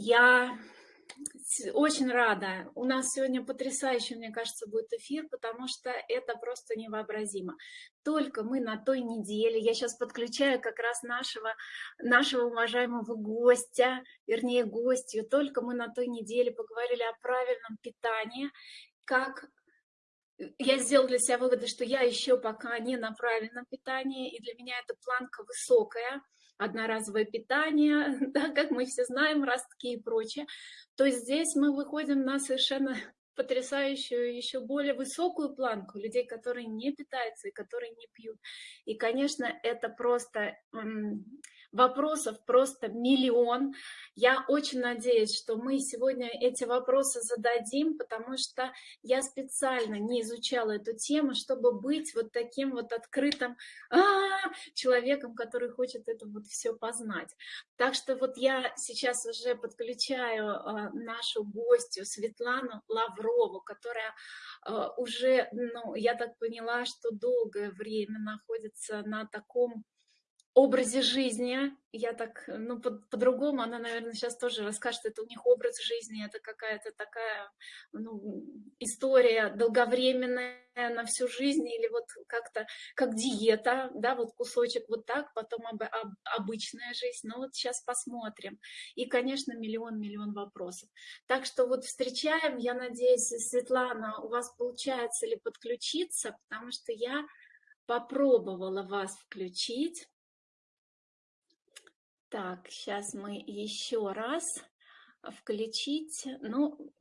Я очень рада. У нас сегодня потрясающий, мне кажется, будет эфир, потому что это просто невообразимо. Только мы на той неделе, я сейчас подключаю как раз нашего, нашего уважаемого гостя, вернее гостью, только мы на той неделе поговорили о правильном питании, как я сделала для себя выводы, что я еще пока не на правильном питании, и для меня эта планка высокая, одноразовое питание, да, как мы все знаем, ростки и прочее, то здесь мы выходим на совершенно потрясающую, еще более высокую планку людей, которые не питаются и которые не пьют. И, конечно, это просто вопросов просто миллион. Я очень надеюсь, что мы сегодня эти вопросы зададим, потому что я специально не изучала эту тему, чтобы быть вот таким вот открытым а -а -а, человеком, который хочет это вот все познать. Так что вот я сейчас уже подключаю а, нашу гостью Светлану Лаврову, которая а, уже, ну, я так поняла, что долгое время находится на таком образе жизни. Я так, ну, по-другому, по она, наверное, сейчас тоже расскажет, это у них образ жизни, это какая-то такая ну, история долговременная на всю жизнь, или вот как-то как диета, да, вот кусочек вот так, потом об, об, обычная жизнь. Ну вот сейчас посмотрим. И, конечно, миллион-миллион вопросов. Так что вот встречаем, я надеюсь, Светлана, у вас получается ли подключиться, потому что я попробовала вас включить. Так, сейчас мы еще раз включить. Ну,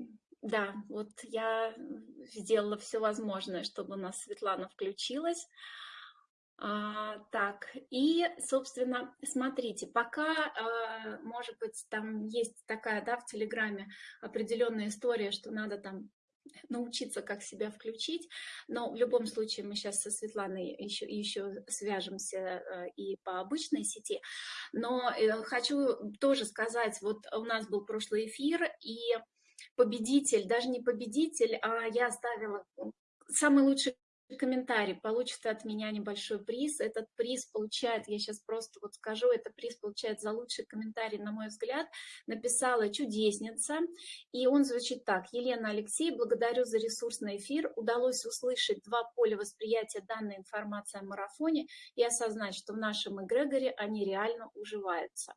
да, вот я сделала все возможное, чтобы у нас Светлана включилась. А, так, и, собственно, смотрите, пока, а, может быть, там есть такая, да, в Телеграме определенная история, что надо там научиться, как себя включить. Но в любом случае мы сейчас со Светланой еще, еще свяжемся э, и по обычной сети. Но э, хочу тоже сказать, вот у нас был прошлый эфир, и победитель, даже не победитель, а я оставила самый лучший комментарий, получит от меня небольшой приз. Этот приз получает, я сейчас просто вот скажу, этот приз получает за лучший комментарий, на мой взгляд, написала чудесница. И он звучит так. Елена Алексей, благодарю за ресурсный эфир. Удалось услышать два поля восприятия данной информации о марафоне и осознать, что в нашем эгрегоре они реально уживаются.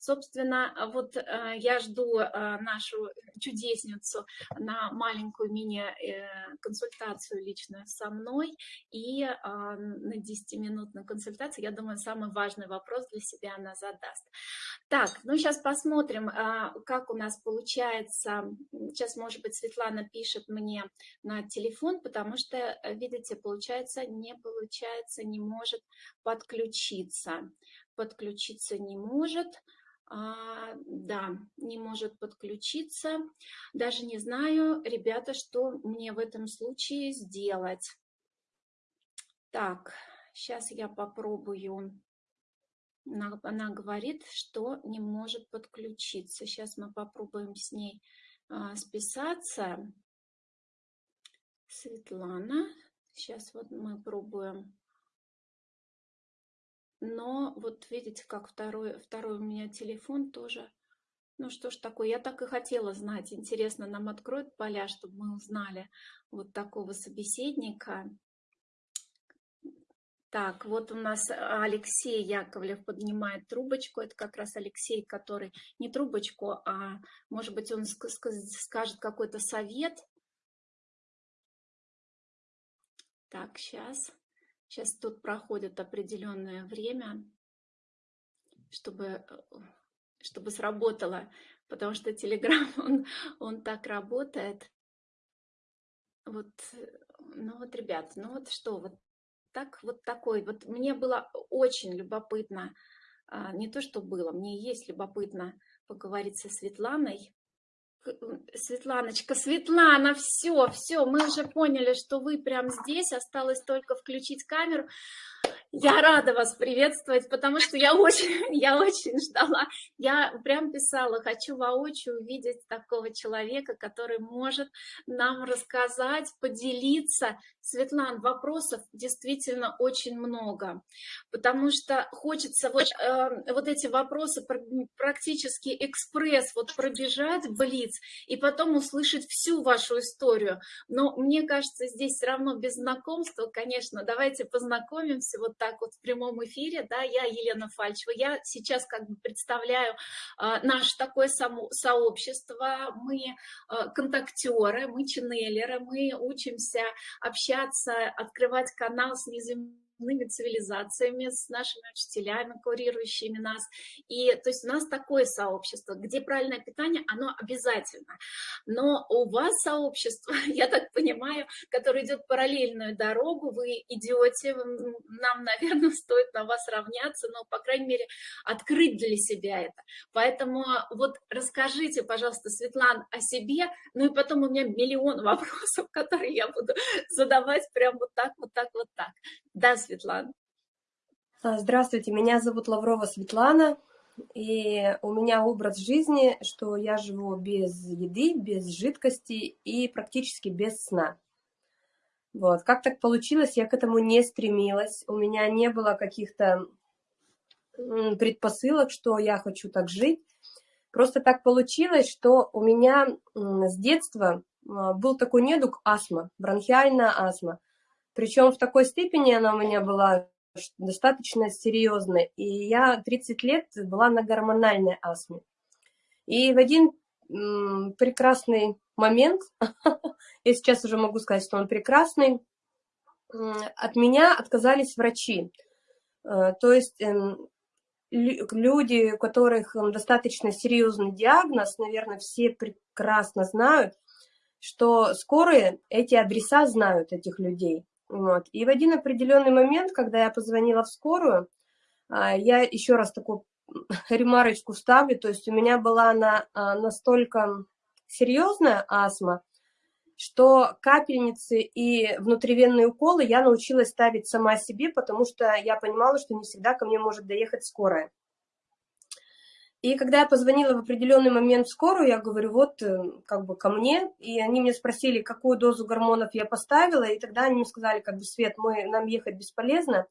Собственно, вот э, я жду э, нашу чудесницу на маленькую мини-консультацию лично со мной и э, на 10-минутную консультацию, я думаю, самый важный вопрос для себя она задаст. Так, ну сейчас посмотрим, как у нас получается. Сейчас, может быть, Светлана пишет мне на телефон, потому что, видите, получается, не получается, не может подключиться. Подключиться не может а, да, не может подключиться. Даже не знаю, ребята, что мне в этом случае сделать. Так, сейчас я попробую. Она, она говорит, что не может подключиться. Сейчас мы попробуем с ней а, списаться. Светлана. Сейчас вот мы пробуем но вот видите, как второй, второй у меня телефон тоже. Ну что ж такое, я так и хотела знать. Интересно, нам откроют поля, чтобы мы узнали вот такого собеседника. Так, вот у нас Алексей Яковлев поднимает трубочку. Это как раз Алексей, который не трубочку, а может быть он скажет какой-то совет. Так, сейчас. Сейчас тут проходит определенное время, чтобы, э, чтобы сработало, потому что Telegram, он, он так работает. Вот, ну вот, ребят, ну вот что, вот так, вот такой, вот мне было очень любопытно, а, не то, что было, мне есть любопытно поговорить со Светланой, Светланочка, Светлана, все, все, мы уже поняли, что вы прям здесь, осталось только включить камеру. Я рада вас приветствовать, потому что я очень, я очень ждала. Я прям писала, хочу воочию увидеть такого человека, который может нам рассказать, поделиться. Светлан, вопросов действительно очень много, потому что хочется вот, э, вот эти вопросы практически экспресс вот пробежать, блиц, и потом услышать всю вашу историю. Но мне кажется, здесь все равно без знакомства, конечно, давайте познакомимся вот так вот в прямом эфире, да, я Елена Фальчева, я сейчас как бы представляю а, наше такое само, сообщество, мы а, контактеры, мы ченнелеры, мы учимся общаться, открывать канал с неземными иными цивилизациями, с нашими учителями, курирующими нас. И то есть у нас такое сообщество, где правильное питание, оно обязательно. Но у вас сообщество, я так понимаю, которое идет параллельную дорогу, вы идете, нам, наверное, стоит на вас равняться, но, по крайней мере, открыть для себя это. Поэтому вот расскажите, пожалуйста, Светлана, о себе, ну и потом у меня миллион вопросов, которые я буду задавать прям вот так, вот так, вот так. Да, Светлана. А, здравствуйте, меня зовут Лаврова Светлана, и у меня образ жизни, что я живу без еды, без жидкости и практически без сна. Вот. Как так получилось, я к этому не стремилась, у меня не было каких-то предпосылок, что я хочу так жить. Просто так получилось, что у меня с детства а, был такой недуг астма, бронхиальная астма. Причем в такой степени она у меня была достаточно серьезная. И я 30 лет была на гормональной астме. И в один прекрасный момент, я сейчас уже могу сказать, что он прекрасный, от меня отказались врачи. Э, то есть эм, люди, у которых достаточно серьезный диагноз, наверное, все прекрасно знают, что скорые эти адреса знают этих людей. Вот. И в один определенный момент, когда я позвонила в скорую, а, я еще раз такую ремарочку ставлю, то есть у меня была она настолько серьезная астма, что капельницы и внутривенные уколы я научилась ставить сама себе, потому что я понимала, что не всегда ко мне может доехать скорая. И когда я позвонила в определенный момент в скорую, я говорю, вот э, как бы ко мне, и они мне спросили, какую дозу гормонов я поставила, и тогда они мне сказали, как бы, Свет, мы, нам ехать бесполезно,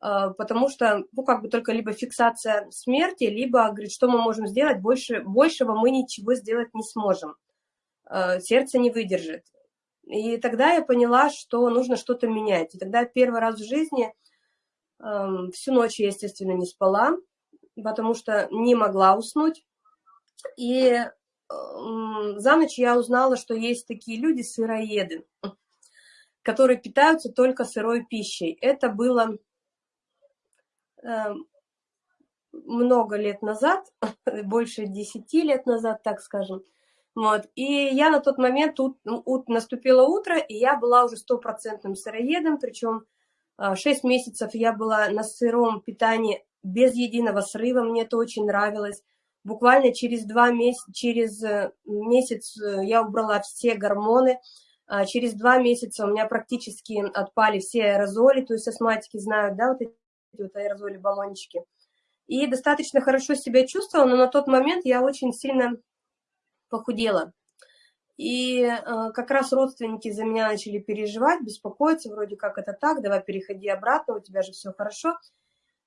а, потому что, ну, как бы только либо фиксация смерти, либо, говорит, что мы можем сделать, больше, большего мы ничего сделать не сможем, а, сердце не выдержит. И тогда я поняла, что нужно что-то менять. И тогда первый раз в жизни всю ночь естественно, не спала, потому что не могла уснуть. И за ночь я узнала, что есть такие люди, сыроеды, которые питаются только сырой пищей. Это было эм, много лет назад, больше десяти лет назад, так скажем. Вот. И я на тот момент, тут, ут, наступило утро, и я была уже стопроцентным сыроедом, причем 6 месяцев я была на сыром питании без единого срыва, мне это очень нравилось. Буквально через два месяца, через э, месяц э, я убрала все гормоны, а через два месяца у меня практически отпали все аэрозоли, то есть астматики знают, да, вот эти вот аэрозоли, баллончики. И достаточно хорошо себя чувствовала, но на тот момент я очень сильно похудела. И э, как раз родственники за меня начали переживать, беспокоиться, вроде как это так, давай переходи обратно, у тебя же все хорошо.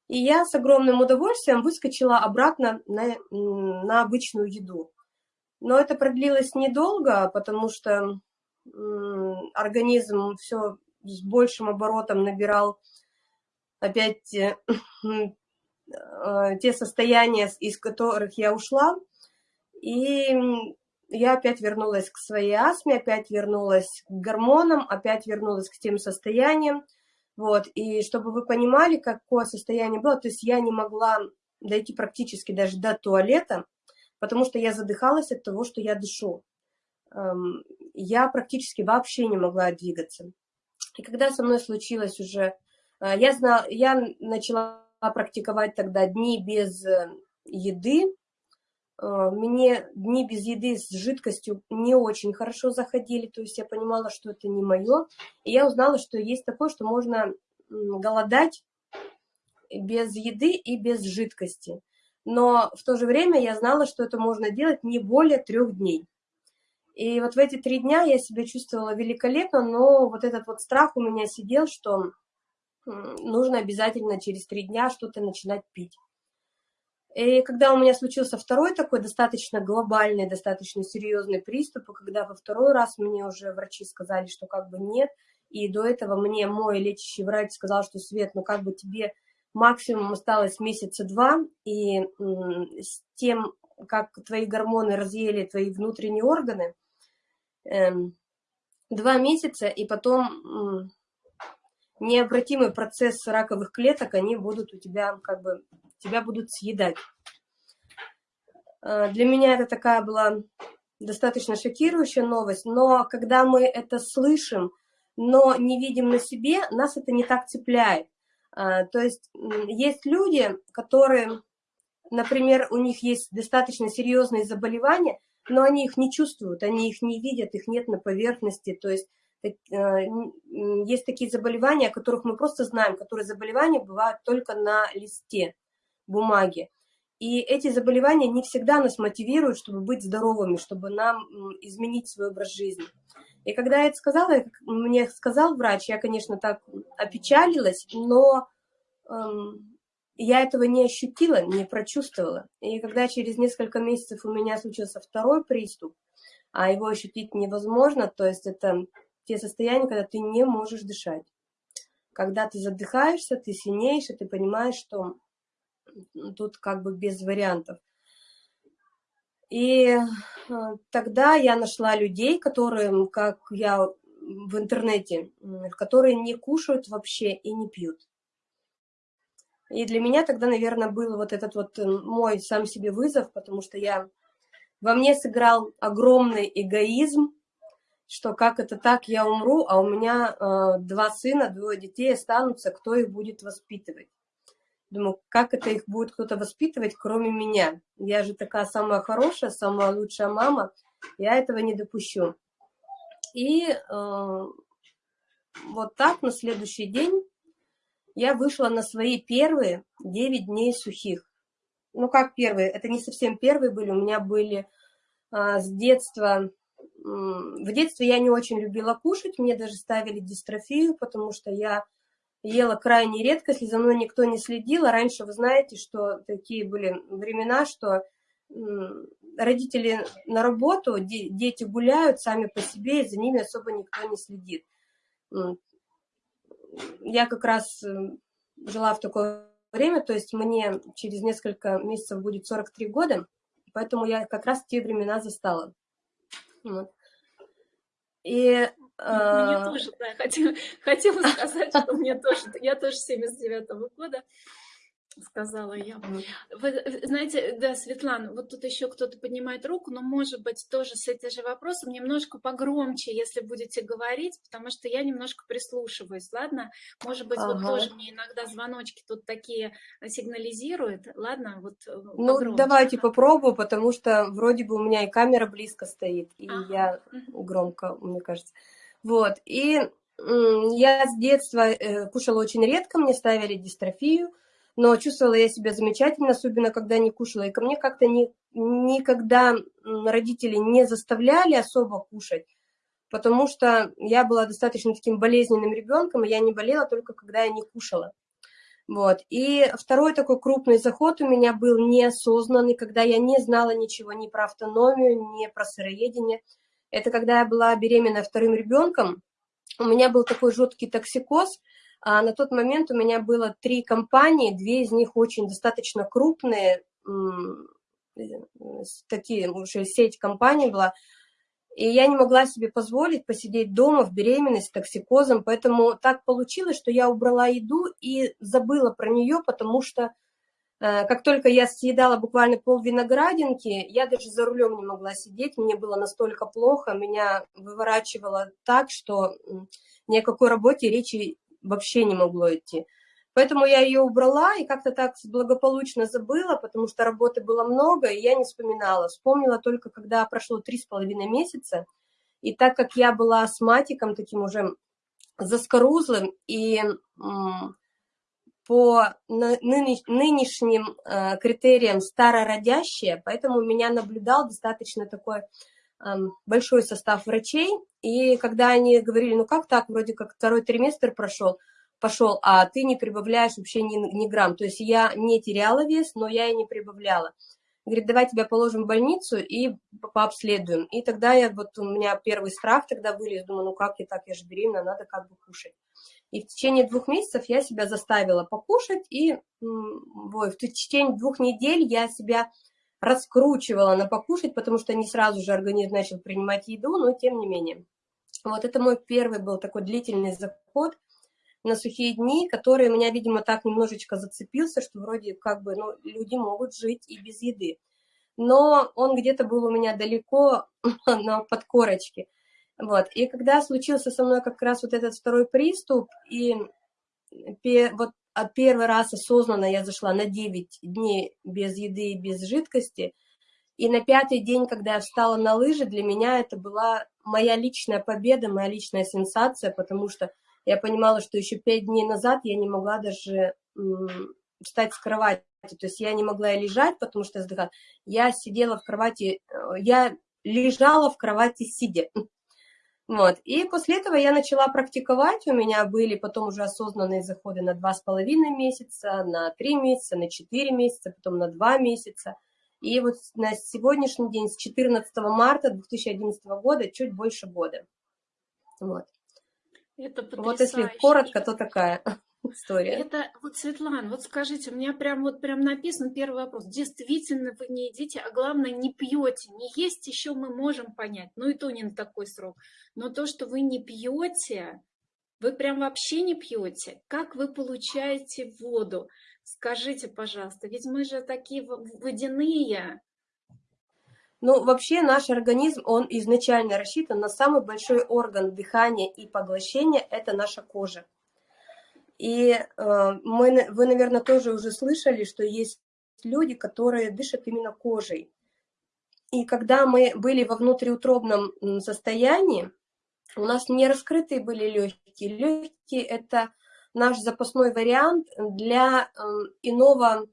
И я с огромным удовольствием выскочила обратно на, на обычную еду. Но это продлилось недолго, потому что организм все с большим оборотом набирал опять э, э, те состояния, из которых я ушла. И я опять вернулась к своей астме, опять вернулась к гормонам, опять вернулась к тем состояниям, вот, и чтобы вы понимали, какое состояние было, то есть я не могла дойти практически даже до туалета, потому что я задыхалась от того, что я дышу. Эм, я практически вообще не могла двигаться. И когда со мной случилось уже, э, я, знала, я начала практиковать тогда дни без э, еды, мне дни без еды с жидкостью не очень хорошо заходили, то есть я понимала, что это не мое. И я узнала, что есть такое, что можно голодать без еды и без жидкости. Но в то же время я знала, что это можно делать не более трех дней. И вот в эти три дня я себя чувствовала великолепно, но вот этот вот страх у меня сидел, что нужно обязательно через три дня что-то начинать пить. И когда у меня случился второй такой достаточно глобальный, достаточно серьезный приступ, и когда во второй раз мне уже врачи сказали, что как бы нет, и до этого мне мой лечащий врач сказал, что Свет, ну как бы тебе максимум осталось месяца два, и с тем, как твои гормоны разъели твои внутренние органы, эм, два месяца, и потом необратимый процесс раковых клеток, они будут у тебя, как бы, тебя будут съедать. Э, для меня это такая была достаточно шокирующая новость, но когда мы это слышим, но не видим на себе, нас это не так цепляет. Э, то есть есть люди, которые, например, у них есть достаточно серьезные заболевания, но они их не чувствуют, они их не видят, их нет на поверхности, то есть есть такие заболевания, о которых мы просто знаем, которые заболевания бывают только на листе бумаги. И эти заболевания не всегда нас мотивируют, чтобы быть здоровыми, чтобы нам изменить свой образ жизни. И когда я это сказала, мне сказал врач, я, конечно, так опечалилась, но эм, я этого не ощутила, не прочувствовала. И когда через несколько месяцев у меня случился второй приступ, а его ощутить невозможно, то есть это те состояния, когда ты не можешь дышать. Когда ты задыхаешься, ты сильнеешь, и ты понимаешь, что тут как бы без вариантов. И э, тогда я нашла людей, которые, как я в интернете, которые не кушают вообще и не пьют. И для меня тогда, наверное, был вот этот вот э, мой сам себе вызов, потому что я во мне сыграл огромный эгоизм, что как это так, я умру, а у меня э, два сына, двое детей останутся, кто их будет воспитывать? Думаю, как это их будет кто-то воспитывать, кроме меня? Я же такая самая хорошая, самая лучшая мама, я этого не допущу. И э, вот так на следующий день я вышла на свои первые 9 дней сухих. Ну, как первые? Это не совсем первые были, у меня были э, с детства в детстве я не очень любила кушать, мне даже ставили дистрофию, потому что я ела крайне редко, если за мной никто не следил. А раньше вы знаете, что такие были времена, что родители на работу, дети гуляют сами по себе, и за ними особо никто не следит. Я как раз жила в такое время, то есть мне через несколько месяцев будет 43 года, поэтому я как раз те времена застала. Вот. И мне а, тоже, да, хотела, хотела сказать, что мне тоже, я тоже 79-го года, сказала я. Вы знаете, да, Светлана, вот тут еще кто-то поднимает руку, но, может быть, тоже с этим же вопросом немножко погромче, если будете говорить, потому что я немножко прислушиваюсь, ладно? Может быть, ага. вот тоже мне иногда звоночки тут такие сигнализируют, ладно? Вот э, ну, погромче. Давайте попробую, потому что вроде бы у меня и камера близко стоит, и ага. я громко, мне кажется. Вот, и я с детства э, кушала очень редко, мне ставили дистрофию, но чувствовала я себя замечательно, особенно когда не кушала. И ко мне как-то ни, никогда родители не заставляли особо кушать, потому что я была достаточно таким болезненным ребенком, и я не болела только когда я не кушала. Вот. И второй такой крупный заход у меня был неосознанный, когда я не знала ничего ни про автономию, ни про сыроедение. Это когда я была беременна вторым ребенком, у меня был такой жуткий токсикоз – а на тот момент у меня было три компании, две из них очень достаточно крупные, такие уже сеть компаний была, и я не могла себе позволить посидеть дома в беременность с токсикозом, поэтому так получилось, что я убрала еду и забыла про нее, потому что э, как только я съедала буквально пол виноградинки, я даже за рулем не могла сидеть, мне было настолько плохо, меня выворачивало так, что ни о какой работе речи вообще не могло идти. Поэтому я ее убрала и как-то так благополучно забыла, потому что работы было много, и я не вспоминала. Вспомнила только, когда прошло три с половиной месяца, и так как я была астматиком, таким уже заскорузлым и по нынешним э, критериям старородящие, поэтому меня наблюдал достаточно такой большой состав врачей, и когда они говорили, ну как так, вроде как второй триместр прошел, пошел, а ты не прибавляешь вообще ни, ни грамм, то есть я не теряла вес, но я и не прибавляла. Говорит, давай тебя положим в больницу и пообследуем. И тогда я, вот у меня первый страх тогда вылез, думаю, ну как я так, я же беременна, надо как бы кушать. И в течение двух месяцев я себя заставила покушать, и ой, в течение двух недель я себя раскручивала на покушать, потому что не сразу же организм начал принимать еду, но тем не менее. Вот это мой первый был такой длительный заход на сухие дни, который меня, видимо, так немножечко зацепился, что вроде как бы ну, люди могут жить и без еды. Но он где-то был у меня далеко на подкорочке. Вот. И когда случился со мной как раз вот этот второй приступ, и вот от первый раз осознанно я зашла на 9 дней без еды и без жидкости, и на пятый день, когда я встала на лыжи, для меня это была моя личная победа, моя личная сенсация, потому что я понимала, что еще пять дней назад я не могла даже встать с кровати. То есть я не могла лежать, потому что я Я сидела в кровати, э, я лежала в кровати сидя. Вот. И после этого я начала практиковать. У меня были потом уже осознанные заходы на два с половиной месяца, на три месяца, на четыре месяца, потом на два месяца. И вот на сегодняшний день, с 14 марта 2011 года, чуть больше года. Вот. Это потрясающе. Вот если коротко, то такая история. Это вот, Светлана, вот скажите, у меня прям вот прям написан первый вопрос. Действительно вы не едите, а главное не пьете. Не есть еще мы можем понять, ну и то не на такой срок. Но то, что вы не пьете, вы прям вообще не пьете. Как вы получаете воду? Скажите, пожалуйста, ведь мы же такие водяные. Ну, вообще наш организм, он изначально рассчитан на самый большой орган дыхания и поглощения, это наша кожа. И э, мы, вы, наверное, тоже уже слышали, что есть люди, которые дышат именно кожей. И когда мы были во внутриутробном состоянии, у нас не раскрытые были легкие. Легкие – это наш запасной вариант для э, иного,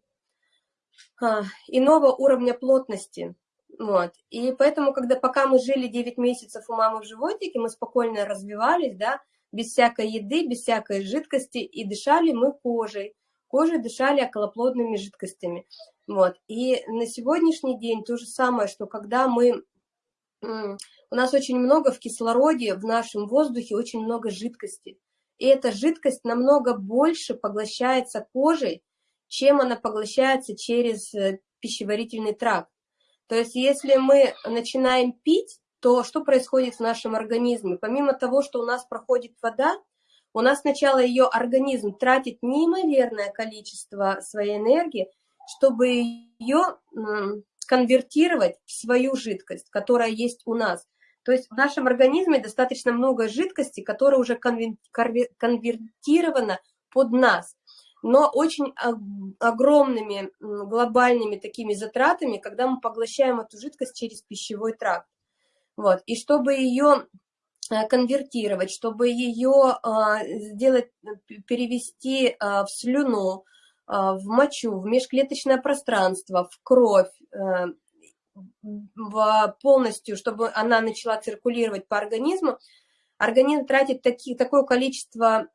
э, иного уровня плотности. Вот. И поэтому, когда пока мы жили 9 месяцев у мамы в животике, мы спокойно развивались, да, без всякой еды, без всякой жидкости, и дышали мы кожей. Кожей дышали околоплодными жидкостями. Вот. И на сегодняшний день то же самое, что когда мы... У нас очень много в кислороде, в нашем воздухе очень много жидкости. И эта жидкость намного больше поглощается кожей, чем она поглощается через э, пищеварительный тракт. То есть если мы начинаем пить, то что происходит в нашем организме? Помимо того, что у нас проходит вода, у нас сначала ее организм тратит неимоверное количество своей энергии, чтобы ее конвертировать в свою жидкость, которая есть у нас. То есть в нашем организме достаточно много жидкости, которая уже конвертирована под нас но очень огромными глобальными такими затратами, когда мы поглощаем эту жидкость через пищевой тракт. Вот. И чтобы ее э, конвертировать, чтобы ее а, сделать, перевести а, в слюну, а, в мочу, в межклеточное пространство, в кровь, э, в полностью, чтобы она начала циркулировать по организму, организм тратит таки, такое количество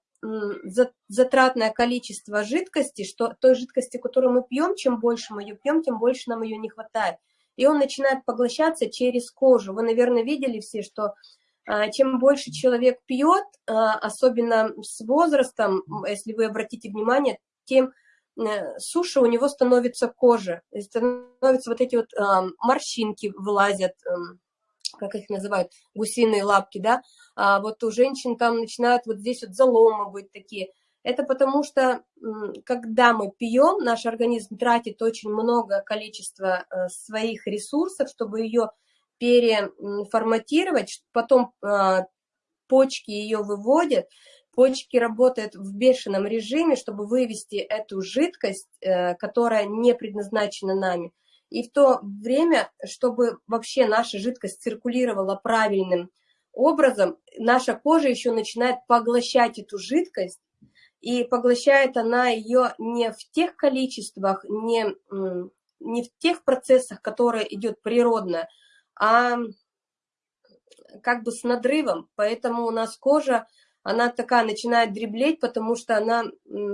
затратное количество жидкости, что той жидкости, которую мы пьем, чем больше мы ее пьем, тем больше нам ее не хватает. И он начинает поглощаться через кожу. Вы, наверное, видели все, что а, чем больше человек пьет, а, особенно с возрастом, если вы обратите внимание, тем э, суше у него становится кожа, становятся вот эти вот морщинки вылазят, эм, как их называют, гусиные лапки, да, а вот у женщин там начинают вот здесь вот заломы быть такие. Это потому что, когда мы пьем, наш организм тратит очень много количества э, своих ресурсов, чтобы ее переформатировать, потом а, почки ее выводят, почки работают в бешеном режиме, чтобы вывести эту жидкость, э, которая не предназначена нами. И в то время, чтобы вообще наша жидкость циркулировала правильным образом наша кожа еще начинает поглощать эту жидкость, и поглощает она ее не в тех количествах, не, не в тех процессах, которые идет природно, а как бы с надрывом, поэтому у нас кожа, она такая начинает дреблеть, потому что она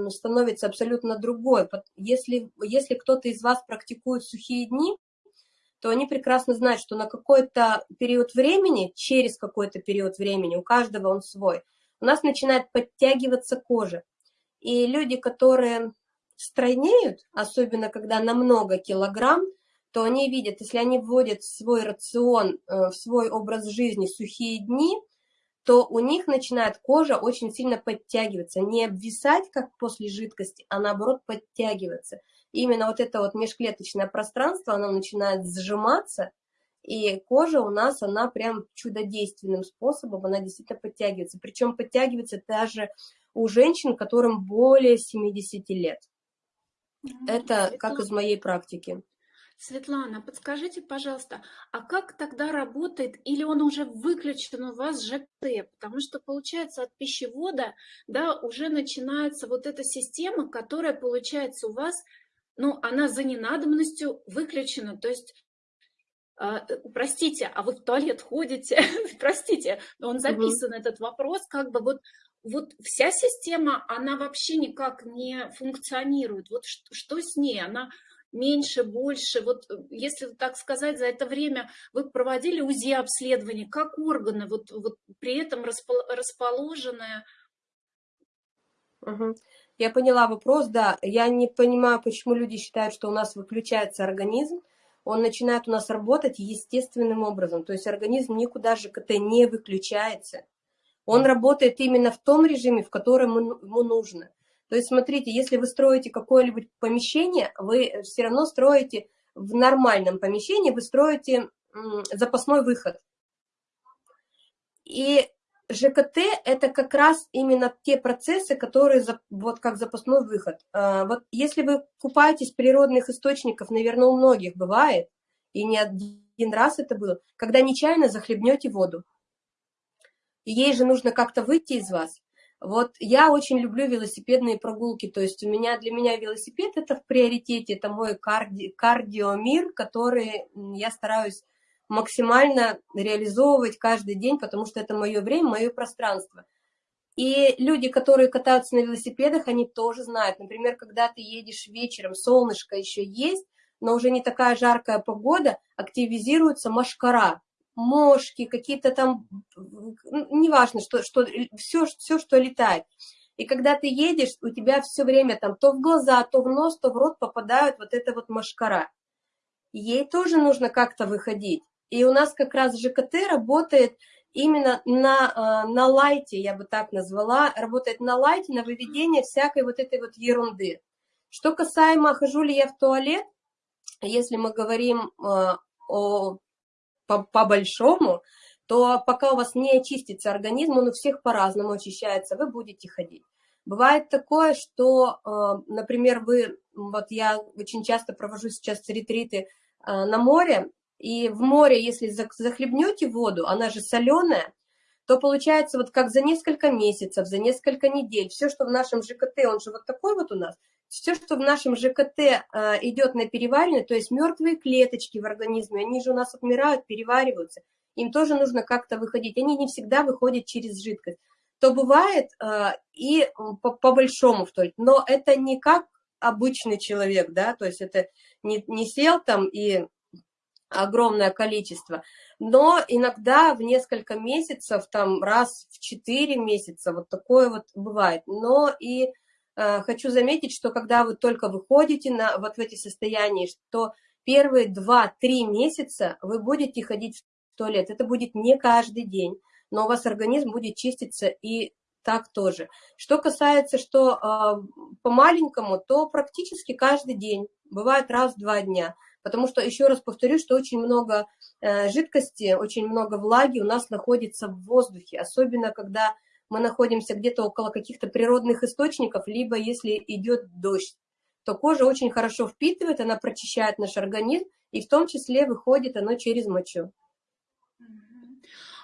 становится абсолютно другой. Если, если кто-то из вас практикует сухие дни, то они прекрасно знают, что на какой-то период времени, через какой-то период времени, у каждого он свой, у нас начинает подтягиваться кожа. И люди, которые стройнеют, особенно когда на много килограмм, то они видят, если они вводят в свой рацион, э, в свой образ жизни сухие дни, то у них начинает кожа очень сильно подтягиваться, не обвисать, как после жидкости, а наоборот подтягиваться. именно вот это вот межклеточное пространство, оно начинает сжиматься, и кожа у нас, она прям чудодейственным способом, она действительно подтягивается. Причем подтягивается даже у женщин, которым более 70 лет. Это как из моей практики. Светлана, подскажите, пожалуйста, а как тогда работает, или он уже выключен у вас ЖКТ? Потому что, получается, от пищевода, да, уже начинается вот эта система, которая, получается, у вас, ну, она за ненадобностью выключена. То есть а, э, простите, а вы в туалет ходите? простите, но он записан, угу. этот вопрос, как бы вот, вот вся система, она вообще никак не функционирует. Вот что, что с ней? Она меньше, больше? Вот э, если так сказать, за это время вы проводили УЗИ-обследование, как органы вот, вот при этом расположены? Угу. Я поняла вопрос, да. Я не понимаю, почему люди считают, что у нас выключается организм он начинает у нас работать естественным образом. То есть организм никуда же КТ не выключается. Он работает именно в том режиме, в котором ему нужно. То есть смотрите, если вы строите какое-нибудь помещение, вы все равно строите в нормальном помещении, вы строите запасной выход. И ЖКТ – это как раз именно те процессы, которые вот как запасной выход. А, вот если вы купаетесь природных источниках, наверное, у многих бывает, и не один раз это было, когда нечаянно захлебнете воду. И ей же нужно как-то выйти из вас. Вот я очень люблю велосипедные прогулки, то есть у меня для меня велосипед это в приоритете, это мой карди, кардиомир, который я стараюсь максимально реализовывать каждый день, потому что это мое время, мое пространство. И люди, которые катаются на велосипедах, они тоже знают. Например, когда ты едешь вечером, солнышко еще есть, но уже не такая жаркая погода, активизируется машкара, мошки, какие-то там, неважно, что, что, все, все, что летает. И когда ты едешь, у тебя все время там то в глаза, то в нос, то в рот попадают вот эта вот машкара. Ей тоже нужно как-то выходить. И у нас как раз ЖКТ работает именно на, а, на лайте, я бы так назвала, работает на лайте, на выведение всякой вот этой вот ерунды. Что касаемо, хожу ли я в туалет, если мы говорим а, о, по, по то пока у вас не очистится организм, он у всех по-разному очищается, вы будете ходить. Бывает такое, что, а, например, вы, вот я очень часто провожу сейчас ретриты на море, и в море, если захлебнете воду, она же соленая, то получается вот как за несколько месяцев, за несколько недель, все, что в нашем ЖКТ, он же вот такой вот у нас, все, что в нашем ЖКТ э, идет на переваривание, то есть мертвые клеточки в организме, они же у нас отмирают, перевариваются, им тоже нужно как-то выходить, они не всегда выходят через жидкость. То бывает э, и по, по но это не как обычный человек, да, то есть это не, не сел там и огромное количество, но иногда в несколько месяцев, там раз в 4 месяца, вот такое вот бывает. Но и хочу заметить, что когда вы только выходите на вот в эти состояния, что первые 2-3 месяца вы будете ходить в туалет. Это будет не каждый день, но у вас организм будет чиститься и так тоже. Что касается, что э, по маленькому, то практически каждый день, бывает раз в два дня. Потому что, еще раз повторю, что очень много э, жидкости, очень много влаги у нас находится в воздухе, особенно когда мы находимся где-то около каких-то природных источников, либо если идет дождь, то кожа очень хорошо впитывает, она прочищает наш организм, и в том числе выходит оно через мочу.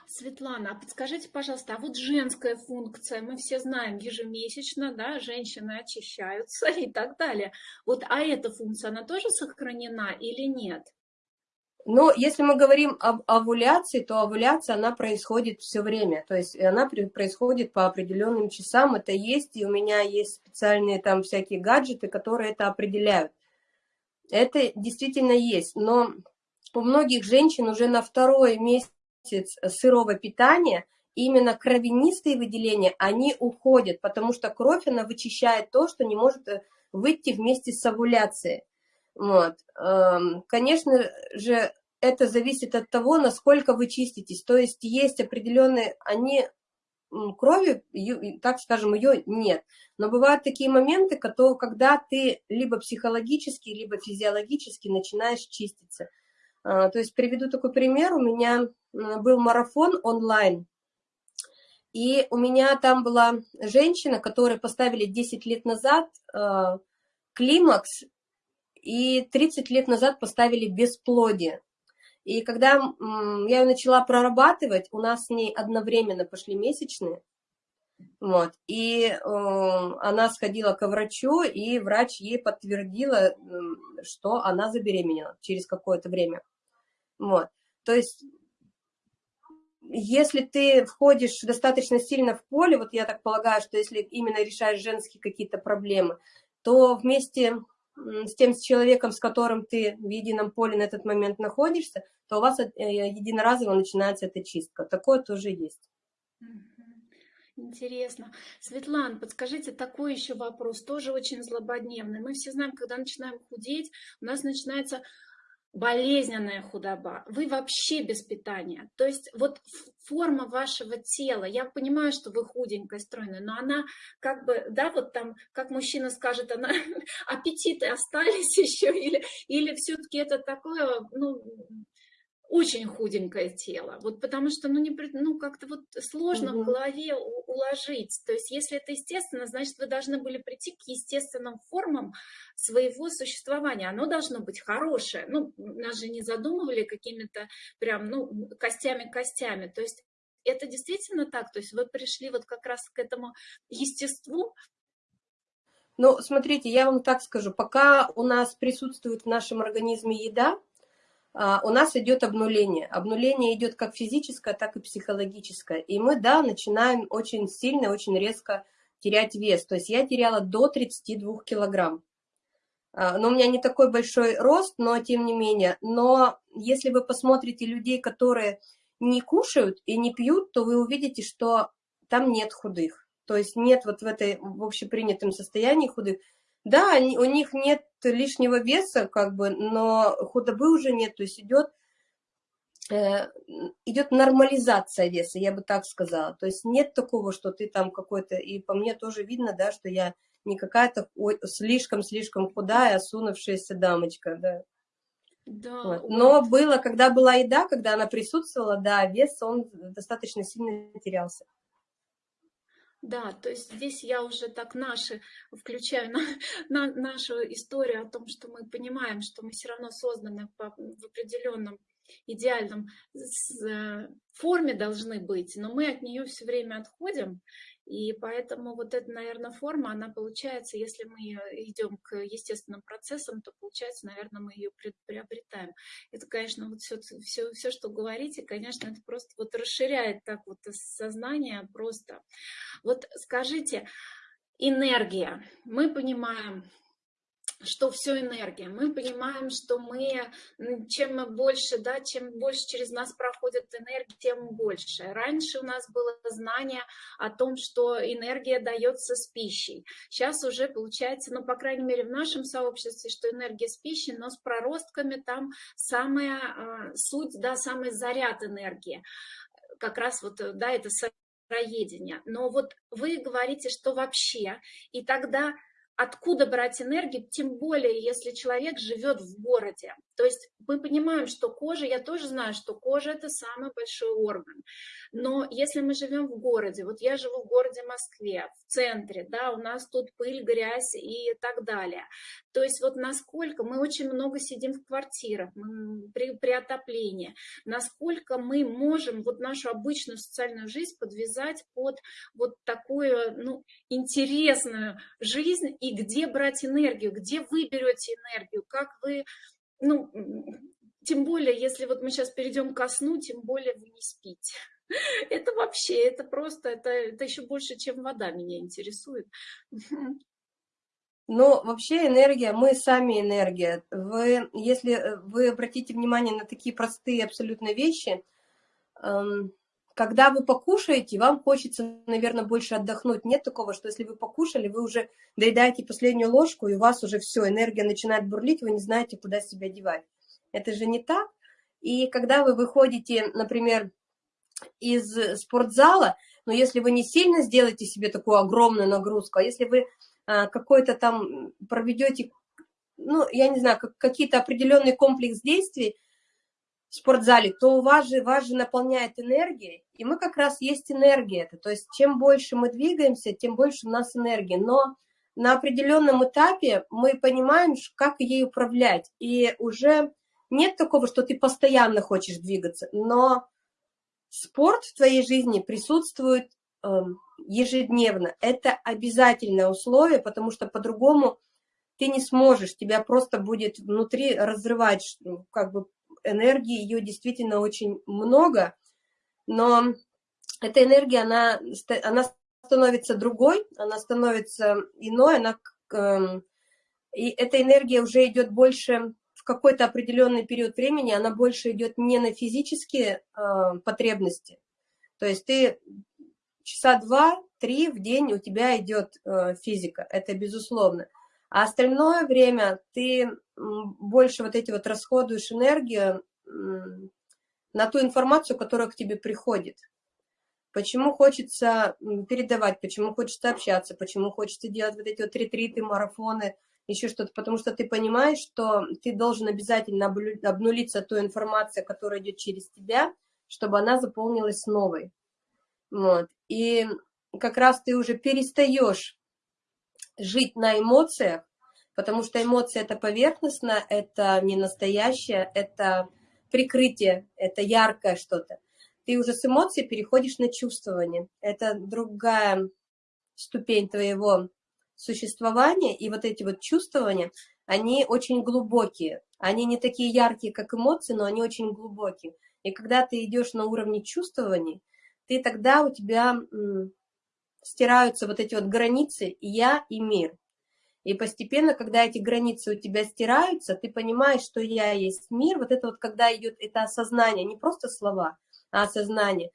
Светлана, а подскажите, пожалуйста, а вот женская функция, мы все знаем, ежемесячно, да, женщины очищаются и так далее. Вот, а эта функция, она тоже сохранена или нет? Но если мы говорим об овуляции, то овуляция, она происходит все время. То есть она происходит по определенным часам. Это есть, и у меня есть специальные там всякие гаджеты, которые это определяют. Это действительно есть. Но у многих женщин уже на второй месяц сырого питания именно кровянистые выделения, они уходят, потому что кровь, она вычищает то, что не может э, выйти вместе с овуляцией. Вот. Эм, конечно же, это зависит от того, насколько вы чиститесь. То есть есть определенные, они крови, так скажем, ее нет. Но бывают такие моменты, когда ты либо психологически, либо физиологически начинаешь чиститься. А, то есть приведу такой пример. У меня был марафон онлайн, и у меня там была женщина, которой поставили 10 лет назад э, климакс, и 30 лет назад поставили бесплодие. И когда я ее начала прорабатывать, у нас с ней одновременно пошли месячные, вот, и э, она сходила к врачу, и врач ей подтвердила, что она забеременела через какое-то время. Вот, то есть, если ты входишь достаточно сильно в поле, вот я так полагаю, что если именно решаешь женские какие-то проблемы, то вместе с тем человеком, с которым ты в едином поле на этот момент находишься, то у вас э, единоразово начинается эта чистка. Такое тоже есть. Интересно. Светлана, подскажите, такой еще вопрос, тоже очень злободневный. Мы все знаем, когда начинаем худеть, у нас начинается болезненная худоба, вы вообще без питания. То есть вот форма вашего тела, я понимаю, что вы худенькая, стройная, но она как бы, да, вот там, как мужчина скажет, она аппетиты остались еще, или, или все-таки это такое, ну, очень худенькое тело, вот потому что, ну, не, ну как-то вот сложно угу. в голове уложить, то есть если это естественно, значит, вы должны были прийти к естественным формам своего существования, оно должно быть хорошее, ну, нас же не задумывали какими-то прям, ну, костями-костями, то есть это действительно так, то есть вы пришли вот как раз к этому естеству, ну, смотрите, я вам так скажу, пока у нас присутствует в нашем организме еда, у нас идет обнуление. Обнуление идет как физическое, так и психологическое. И мы, да, начинаем очень сильно, очень резко терять вес. То есть я теряла до 32 килограмм. А, но у меня не такой большой рост, но тем не менее. Но если вы посмотрите людей, которые не кушают и не пьют, то вы увидите, что там нет худых. То есть нет вот в этой в общепринятом состоянии худых. Да, они, у них нет лишнего веса, как бы, но худобы уже нет, то есть идет, э, идет нормализация веса, я бы так сказала. То есть нет такого, что ты там какой-то, и по мне тоже видно, да, что я не какая-то слишком-слишком худая, осунувшаяся дамочка, да. Да, вот. Но было, когда была еда, когда она присутствовала, да, вес, он достаточно сильно терялся. Да, то есть здесь я уже так наши включаю на, на нашу историю о том, что мы понимаем, что мы все равно созданы по, в определенном идеальном э, форме должны быть, но мы от нее все время отходим, и поэтому вот эта, наверное, форма, она получается, если мы идем к естественным процессам, то получается, наверное, мы ее приобретаем. Это, конечно, вот все, все, все, что говорите, конечно, это просто вот расширяет так вот сознание просто. Вот скажите, энергия. Мы понимаем, что все энергия. Мы понимаем, что мы, чем мы больше, да, чем больше через нас проходит энергия, тем больше. Раньше у нас было знание о том, что энергия дается с пищей. Сейчас уже получается, ну, по крайней мере, в нашем сообществе, что энергия с пищей, но с проростками там самая э, суть, да, самый заряд энергии. Как раз вот, да, это сыроедение. Но вот вы говорите, что вообще, и тогда откуда брать энергию, тем более, если человек живет в городе. То есть мы понимаем, что кожа, я тоже знаю, что кожа это самый большой орган. Но если мы живем в городе, вот я живу в городе Москве, в центре, да, у нас тут пыль, грязь и так далее. То есть вот насколько мы очень много сидим в квартирах при, при отоплении, насколько мы можем вот нашу обычную социальную жизнь подвязать под вот такую, ну, интересную жизнь и где брать энергию, где вы берете энергию, как вы, ну, тем более, если вот мы сейчас перейдем ко сну, тем более вы не спите. Это вообще, это просто, это, это еще больше, чем вода меня интересует. Но вообще энергия, мы сами энергия. Вы, если э, вы обратите внимание на такие простые абсолютно вещи, эм, когда вы покушаете, вам хочется, наверное, больше отдохнуть. Нет такого, что если вы покушали, вы уже доедаете последнюю ложку, и у вас уже все, энергия начинает бурлить, вы не знаете, куда себя девать. Это же не так. И когда вы выходите, например, из спортзала, но если вы не сильно сделаете себе такую огромную нагрузку, а если вы а, какой-то там проведете, ну, я не знаю, какие-то определенный комплекс действий, спортзале, то у вас же, вас же наполняет энергией, и мы как раз есть энергия. Это. То есть чем больше мы двигаемся, тем больше у нас энергии. Но на определенном этапе мы понимаем, как ей управлять. И уже нет такого, что ты постоянно хочешь двигаться, но спорт в твоей жизни присутствует э, ежедневно. Это обязательное условие, потому что по-другому ты не сможешь, тебя просто будет внутри разрывать, ну, как бы энергии, ее действительно очень много, но эта энергия, она, она становится другой, она становится иной, она, эм, и эта энергия уже идет больше в какой-то определенный период времени, она больше идет не на физические э, потребности, то есть ты часа два-три в день у тебя идет э, физика, это безусловно. А остальное время ты больше вот эти вот расходуешь энергию на ту информацию, которая к тебе приходит. Почему хочется передавать, почему хочется общаться, почему хочется делать вот эти вот ретриты, марафоны, еще что-то, потому что ты понимаешь, что ты должен обязательно обнулиться той информацией, которая идет через тебя, чтобы она заполнилась новой. Вот. И как раз ты уже перестаешь жить на эмоциях, потому что эмоции это поверхностно, это не настоящее, это прикрытие, это яркое что-то. Ты уже с эмоций переходишь на чувствование. Это другая ступень твоего существования, и вот эти вот чувствования, они очень глубокие. Они не такие яркие, как эмоции, но они очень глубокие. И когда ты идешь на уровне чувствований, ты тогда у тебя стираются вот эти вот границы «я» и «мир». И постепенно, когда эти границы у тебя стираются, ты понимаешь, что «я» есть мир. Вот это вот, когда идет это осознание, не просто слова, а осознание.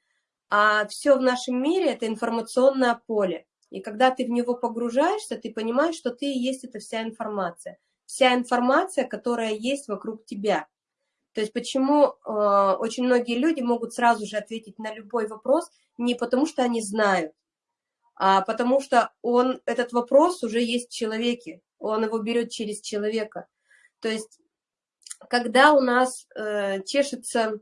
А все в нашем мире – это информационное поле. И когда ты в него погружаешься, ты понимаешь, что ты и есть эта вся информация. Вся информация, которая есть вокруг тебя. То есть почему э, очень многие люди могут сразу же ответить на любой вопрос не потому, что они знают, а потому что он, этот вопрос уже есть в человеке, он его берет через человека. То есть когда у нас э, чешется,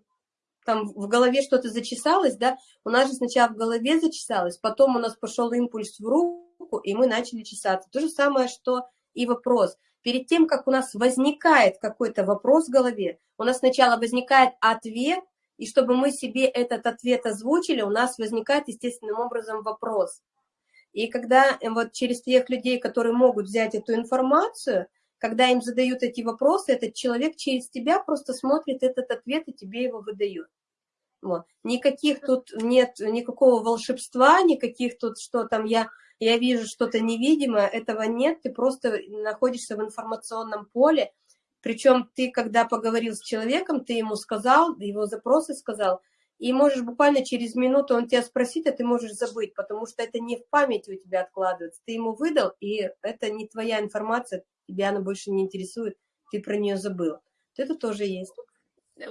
там в голове что-то зачесалось, да, у нас же сначала в голове зачесалось, потом у нас пошел импульс в руку, и мы начали чесаться. То же самое, что и вопрос – перед тем, как у нас возникает какой-то вопрос в голове, у нас сначала возникает ответ, и чтобы мы себе этот ответ озвучили, у нас возникает естественным образом вопрос. И когда э, вот через тех людей, которые могут взять эту информацию, когда им задают эти вопросы, этот человек через тебя просто смотрит этот ответ и тебе его выдает. Вот. Никаких тут нет, никакого волшебства, никаких тут, что там я я вижу что-то невидимое, этого нет, ты просто находишься в информационном поле, причем ты, когда поговорил с человеком, ты ему сказал, его запросы сказал, и можешь буквально через минуту он тебя спросит, а ты можешь забыть, потому что это не в памяти у тебя откладывается. Ты ему выдал, и это не твоя информация, тебя она больше не интересует, ты про нее забыл. Это тоже есть.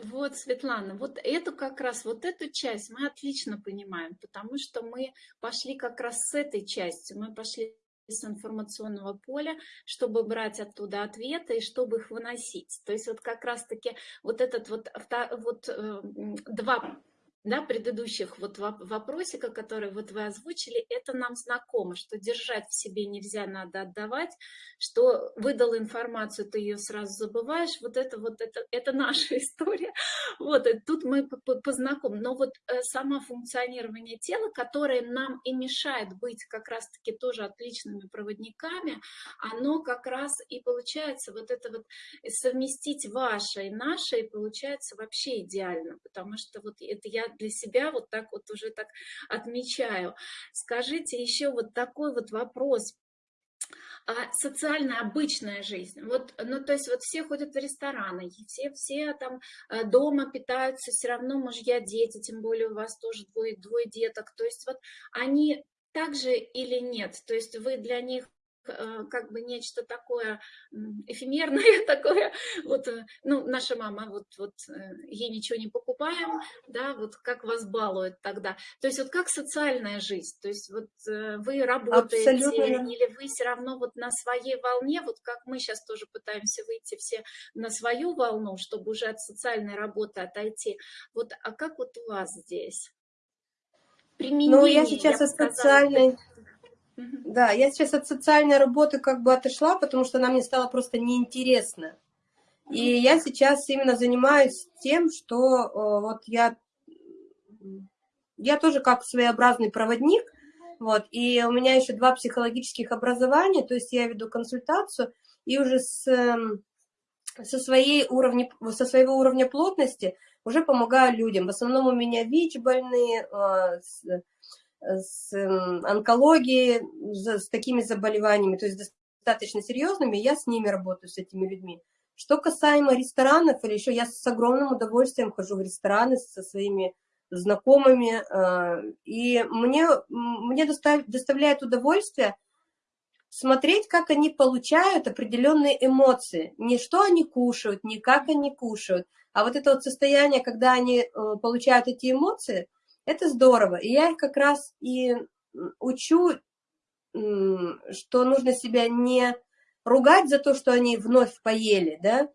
Вот, Светлана, вот эту как раз, вот эту часть мы отлично понимаем, потому что мы пошли как раз с этой частью, мы пошли с информационного поля, чтобы брать оттуда ответы и чтобы их выносить. То есть вот как раз-таки вот этот вот, вот э, два да, предыдущих вот вопросика, который вот вы озвучили, это нам знакомо, что держать в себе нельзя, надо отдавать, что выдал информацию, ты ее сразу забываешь, вот это вот, это, это наша история, вот, и тут мы познакомы, но вот э, само функционирование тела, которое нам и мешает быть как раз-таки тоже отличными проводниками, оно как раз и получается вот это вот совместить ваше и наше, и получается вообще идеально, потому что вот это я для себя вот так вот уже так отмечаю. Скажите еще вот такой вот вопрос а социальная обычная жизнь. Вот, ну, то есть вот все ходят в рестораны, все, все там э, дома питаются, все равно мужья, дети, тем более у вас тоже двое, двое деток. То есть вот они также или нет? То есть вы для них как бы нечто такое эфемерное, такое, вот, э, ну, наша мама, вот, вот, э, ей ничего не покупаем, да, вот как вас балуют тогда. То есть вот как социальная жизнь, то есть вот вы работаете, Абсолютно. или вы все равно вот на своей волне, вот как мы сейчас тоже пытаемся выйти все на свою волну, чтобы уже от социальной работы отойти. Вот, а как вот у вас здесь? Применение, ну, я сейчас я от социальной... Да, я сейчас от социальной работы как бы отошла, потому что она мне стала просто неинтересна. И я сейчас именно занимаюсь тем, что э, вот я, я тоже как своеобразный проводник, вот, и у меня еще два психологических образования, то есть я веду консультацию, и уже с, эм, со, своей уровня, со своего уровня плотности уже помогаю людям. В основном у меня ВИЧ-больные, э, с эм, онкологией, с такими заболеваниями, то есть достаточно серьезными, я с ними работаю, с этими людьми. Что касаемо ресторанов или еще, я с огромным удовольствием хожу в рестораны со своими знакомыми, э, и мне, мне доставляет удовольствие смотреть, как они получают определенные эмоции. Не что они кушают, не как они кушают, а вот это вот состояние, когда они э, получают эти эмоции – это здорово. И я их как раз и учу, что нужно себя не ругать за то, что они вновь поели, да,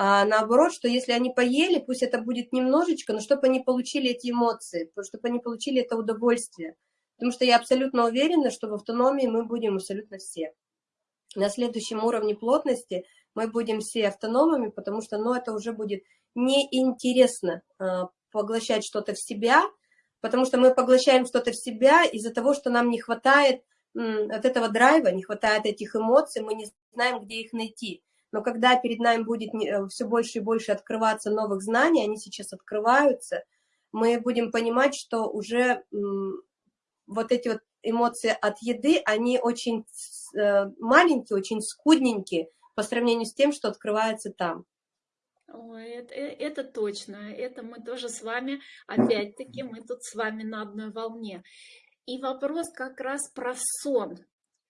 а наоборот, что если они поели, пусть это будет немножечко, но чтобы они получили эти эмоции, чтобы они получили это удовольствие. Потому что я абсолютно уверена, что в автономии мы будем абсолютно все. На следующем уровне плотности мы будем все автономами, потому что ну, это уже будет неинтересно э, поглощать что-то в себя, потому что мы поглощаем что-то в себя из-за того, что нам не хватает от этого драйва, не хватает этих эмоций, мы не знаем, где их найти. Но когда перед нами будет э, все больше и больше открываться новых знаний, они сейчас открываются, мы будем понимать, что уже вот эти вот эмоции от еды, они очень э, маленькие, очень скудненькие по сравнению с тем, что открывается там. Ой, это, э, это точно, это мы тоже с вами, опять-таки, мы тут с вами на одной волне. И вопрос как раз про сон.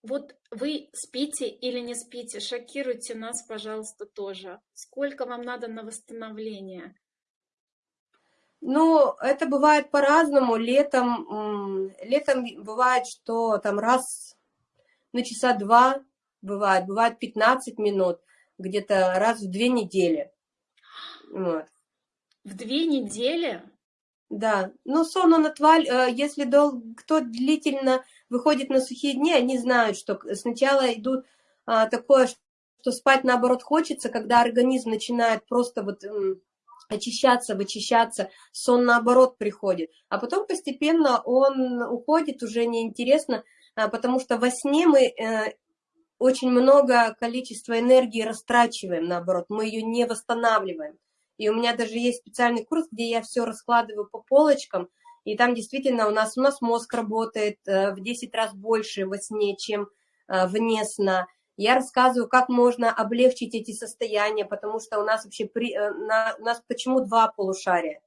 Вот вы спите или не спите, шокируйте нас, пожалуйста, тоже. Сколько вам надо на восстановление? Ну, это бывает по-разному. Летом, летом бывает, что там раз на часа два бывает, бывает 15 минут, где-то раз в две недели. Вот. В две недели? Да, но сон он отваль, э, если дол... кто длительно выходит на сухие дни, они знают, что сначала идут а, такое, что спать наоборот хочется, когда организм начинает просто вот очищаться, вычищаться, сон наоборот приходит. А потом постепенно он уходит, уже неинтересно, а, потому что во сне мы э, очень много количества энергии растрачиваем, наоборот, мы ее не восстанавливаем. И у меня даже есть специальный курс, где я все раскладываю по полочкам, и там действительно у нас, у нас мозг работает э, в 10 раз больше во сне, чем э, вне сна. Я рассказываю, как можно облегчить эти состояния, потому что у нас вообще, при, э, на, у нас почему два полушария?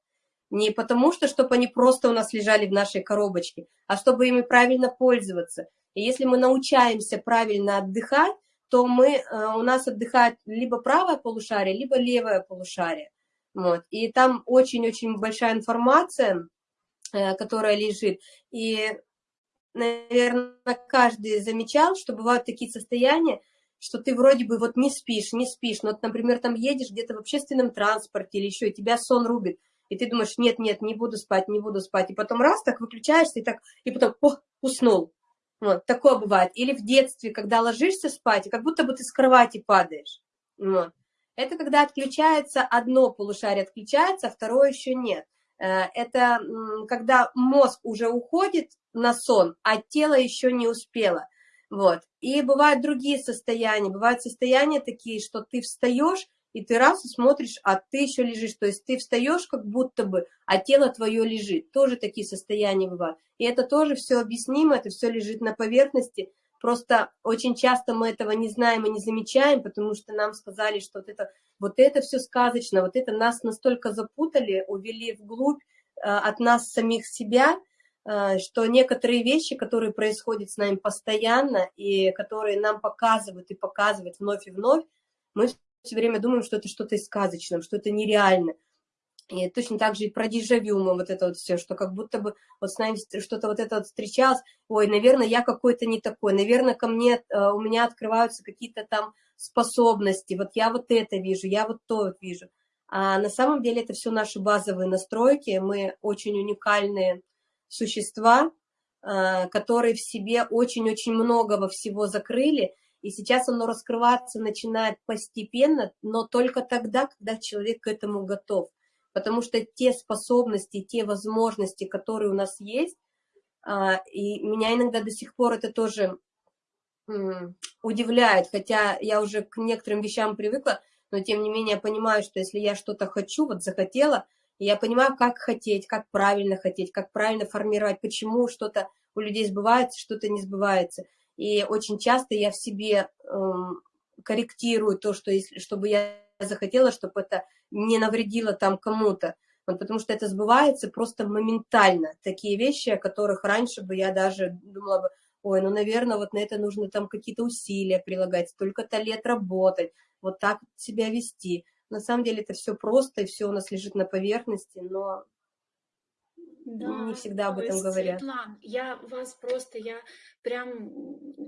Не потому что, чтобы они просто у нас лежали в нашей коробочке, а чтобы ими правильно пользоваться. И если мы научаемся правильно отдыхать, то мы, у нас отдыхает либо правое полушарие, либо левое полушарие. Вот. И там очень-очень большая информация, э, которая лежит. И наверное, каждый замечал, что бывают такие состояния, что ты вроде бы вот не спишь, не спишь, но, вот, например, там едешь где-то в общественном транспорте или еще, и тебя сон рубит, и ты думаешь, нет, нет, не буду спать, не буду спать, и потом раз, так выключаешься, и так, и потом, о, уснул. Вот, такое бывает. Или в детстве, когда ложишься спать, и как будто бы ты с кровати падаешь. Вот. Это когда отключается одно полушарие, отключается, а второе еще нет. Э, это когда мозг уже уходит на сон, а тело еще не успело. Вот. И бывают другие состояния. Бывают состояния такие, что ты встаешь, и ты раз смотришь, а ты еще лежишь. То есть ты встаешь как будто бы, а тело твое лежит. Тоже такие состояния бывают. И это тоже все объяснимо, это все лежит на поверхности. Просто очень часто мы этого не знаем и не замечаем, потому что нам сказали, что вот это, вот это все сказочно, вот это нас настолько запутали, увели вглубь э, от нас самих себя, Э, что некоторые вещи, которые происходят с нами постоянно и которые нам показывают и показывают вновь и вновь, мы все время думаем, что это что-то из что это нереально. И точно так же и про дежавю вот это вот все, что как будто бы вот с нами что-то вот это вот встречалось, ой, наверное, я какой-то не такой, наверное, ко мне, э, у меня открываются какие-то там способности, вот я вот это вижу, я вот то вот вижу. А на самом деле это все наши базовые настройки, мы очень уникальные существа, э, которые в себе очень-очень многого всего закрыли, и сейчас оно раскрываться начинает постепенно, но только тогда, когда человек к этому готов. Потому что те способности, те возможности, которые у нас есть, э, и меня иногда до сих пор это тоже удивляет, хотя я уже к некоторым вещам привыкла, но тем не менее я понимаю, что если я что-то хочу, вот захотела, я понимаю, как хотеть, как правильно хотеть, как правильно формировать, почему что-то у людей сбывается, что-то не сбывается. И очень часто я в себе эм, корректирую то, что если, чтобы я захотела, чтобы это не навредило там кому-то. Вот потому что это сбывается просто моментально. Такие вещи, о которых раньше бы я даже думала бы, ой, ну, наверное, вот на это нужно там какие-то усилия прилагать, столько-то лет работать, вот так себя вести. На самом деле это все просто, и все у нас лежит на поверхности, но да, не всегда об этом говорят. Светлана, я вас просто, я прям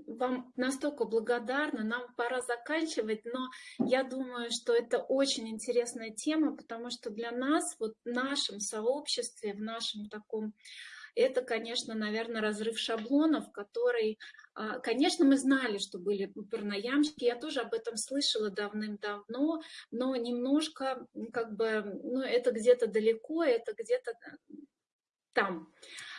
вам настолько благодарна, нам пора заканчивать, но я думаю, что это очень интересная тема, потому что для нас, вот в нашем сообществе, в нашем таком это, конечно, наверное, разрыв шаблонов, который, а, конечно, мы знали, что были парноямщики, я тоже об этом слышала давным-давно, но немножко, как бы, ну, это где-то далеко, это где-то э, там.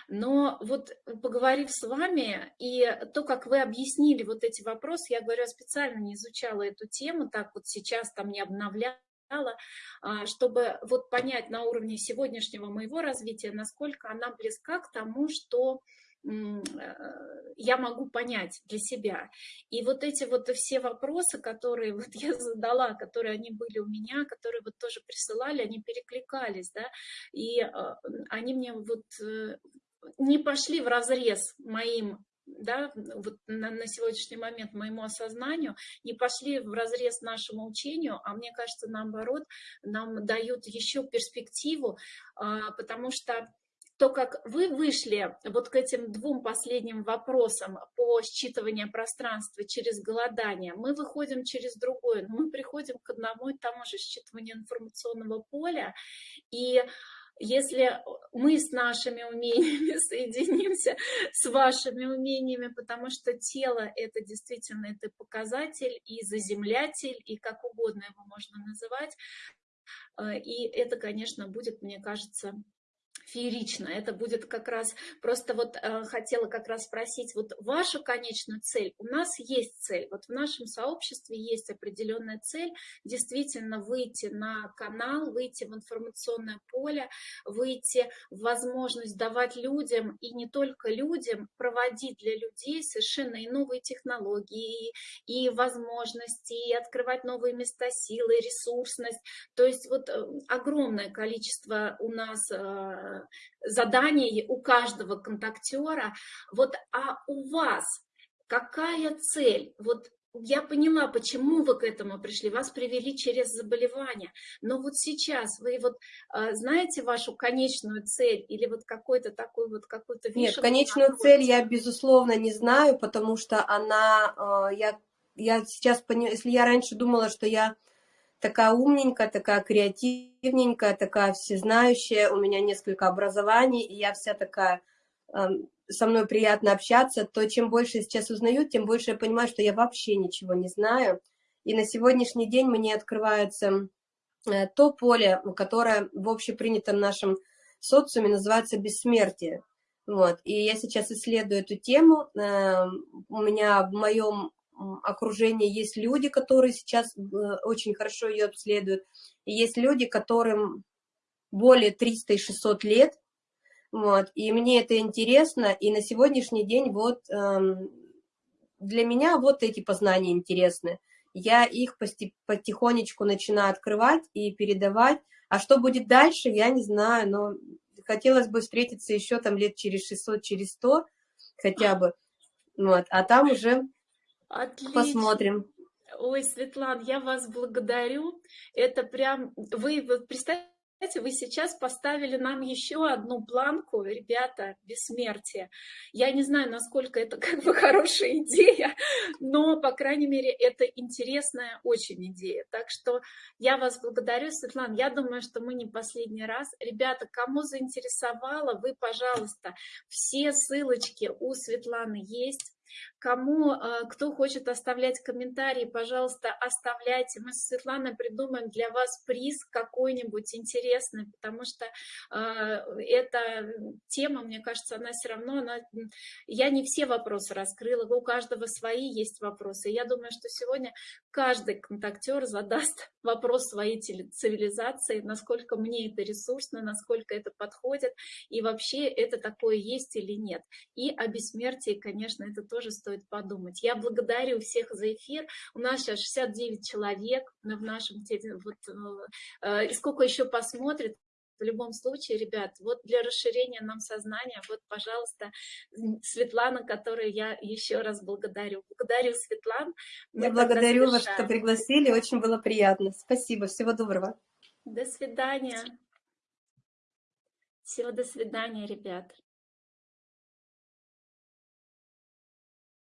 Но вот поговорив с вами, и то, как вы объяснили вот эти вопросы, я говорю, я специально не изучала эту тему, так вот сейчас там не обновляла, а, чтобы вот понять на уровне сегодняшнего моего развития, насколько она близка к тому, что э, я могу понять для себя. И вот эти вот все вопросы, которые вот я задала, которые они были у меня, которые вот тоже присылали, они перекликались, да, и а, они мне вот э, не пошли в разрез моим да, вот на, на сегодняшний момент моему осознанию, не пошли в разрез нашему учению, а мне кажется, наоборот, нам дают еще перспективу, а, потому что то, как вы вышли вот к этим двум последним вопросам по считыванию пространства через голодание, мы выходим через другое, но мы приходим к одному и тому же считыванию информационного поля, и если мы с нашими умениями соединимся с вашими умениями, потому что тело — это действительно это показатель и заземлятель, и как угодно его можно называть, э, и это, конечно, будет, мне кажется, феерично. Это будет как раз, просто вот э, хотела как раз спросить, вот ваша конечная цель, у нас есть цель, вот в нашем сообществе есть определенная цель, действительно выйти на канал, выйти в информационное поле, выйти в возможность давать людям, и не только людям, проводить для людей совершенно и новые технологии, и возможности, и открывать новые места силы, ресурсность. То есть вот э, огромное количество у нас э, заданий у каждого контактера. Вот, а у вас какая цель? Вот я поняла, почему вы к этому пришли. Вас привели через заболевание. Но вот сейчас вы вот а, знаете вашу конечную цель или вот какой-то такой вот какой-то Нет, конечную цель я, безусловно, не знаю, потому что она, а, я, я сейчас, если я раньше думала, что я такая умненькая, такая креативненькая, такая всезнающая, у меня несколько образований, и я вся такая со мной приятно общаться, то чем больше сейчас узнаю, тем больше я понимаю, что я вообще ничего не знаю. И на сегодняшний день мне открывается э, то поле, которое в общепринятом нашем социуме называется бессмертие. Вот. И я сейчас исследую эту тему. Эм, у меня в моем окружении есть люди, которые сейчас э, очень хорошо ее обследуют. И есть люди, которым более 300 и 600 лет, вот, и мне это интересно, и на сегодняшний день вот эм, для меня вот эти познания интересны. Я их потихонечку начинаю открывать и передавать. А что будет дальше, я не знаю, но хотелось бы встретиться еще там лет через 600, через 100 хотя бы. Вот, а там уже Отлично. посмотрим. Ой, Светлана, я вас благодарю. Это прям, вы вот представьте, вы сейчас поставили нам еще одну планку, ребята, бессмертие. Я не знаю, насколько это как бы хорошая идея, но, по крайней мере, это интересная очень идея. Так что я вас благодарю, Светлана. Я думаю, что мы не последний раз. Ребята, кому заинтересовало, вы, пожалуйста, все ссылочки у Светланы есть. Кому, э, кто хочет оставлять комментарии, пожалуйста, оставляйте. Мы с Светланой придумаем для вас приз какой-нибудь интересный, потому что э, эта тема, мне кажется, она все равно, она... я не все вопросы раскрыла, у каждого свои есть вопросы. Я думаю, что сегодня каждый контактер задаст вопрос своей цивилизации, насколько мне это ресурсно, насколько это подходит, и вообще это такое есть или нет. И о бессмертии, конечно, это тоже стоит подумать. Я благодарю всех за эфир. У нас сейчас 69 человек в нашем... Вот, э, и сколько еще посмотрит, в любом случае, ребят, вот для расширения нам сознания, вот, пожалуйста, Светлана, которую я еще раз благодарю. Благодарю, Светлан. Я благодарю вас, что пригласили, очень было приятно. Спасибо, всего доброго. До свидания. Всего до свидания, ребят.